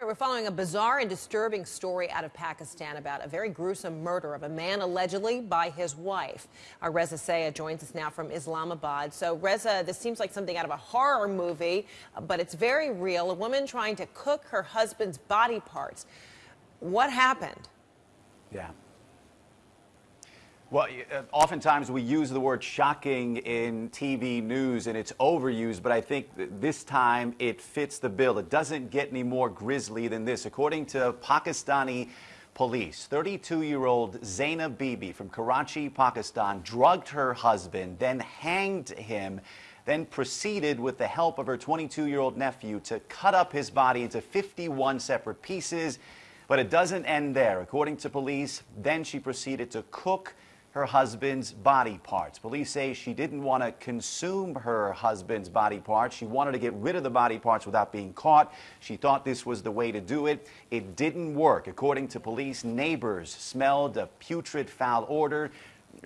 We're following a bizarre and disturbing story out of Pakistan about a very gruesome murder of a man allegedly by his wife. Our Reza Sayah joins us now from Islamabad. So, Reza, this seems like something out of a horror movie, uh, but it's very real. A woman trying to cook her husband's body parts. What happened? Yeah. Well, uh, oftentimes we use the word shocking in TV news and it's overused, but I think this time it fits the bill. It doesn't get any more grisly than this. According to Pakistani police, 32-year-old Zainab Bibi from Karachi, Pakistan, drugged her husband, then hanged him, then proceeded with the help of her 22-year-old nephew to cut up his body into 51 separate pieces. But it doesn't end there. According to police, then she proceeded to cook her husband's body parts. Police say she didn't want to consume her husband's body parts. She wanted to get rid of the body parts without being caught. She thought this was the way to do it. It didn't work. According to police, neighbors smelled a putrid foul odor.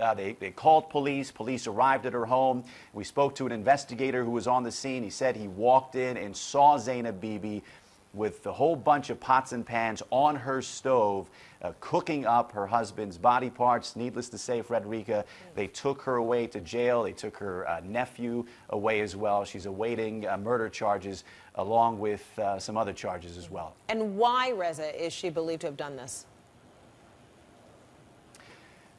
Uh, they, they called police. Police arrived at her home. We spoke to an investigator who was on the scene. He said he walked in and saw Zainab Bibi with a whole bunch of pots and pans on her stove, uh, cooking up her husband's body parts. Needless to say, Frederica, they took her away to jail. They took her uh, nephew away as well. She's awaiting uh, murder charges along with uh, some other charges as well. And why, Reza, is she believed to have done this?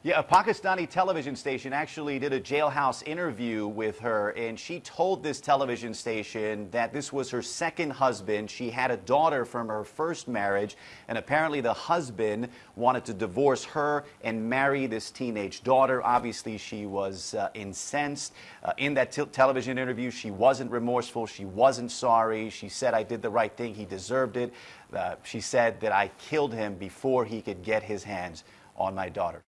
Yeah, a Pakistani television station actually did a jailhouse interview with her, and she told this television station that this was her second husband. She had a daughter from her first marriage, and apparently the husband wanted to divorce her and marry this teenage daughter. Obviously, she was uh, incensed. Uh, in that television interview, she wasn't remorseful. She wasn't sorry. She said, I did the right thing. He deserved it. Uh, she said that I killed him before he could get his hands on my daughter.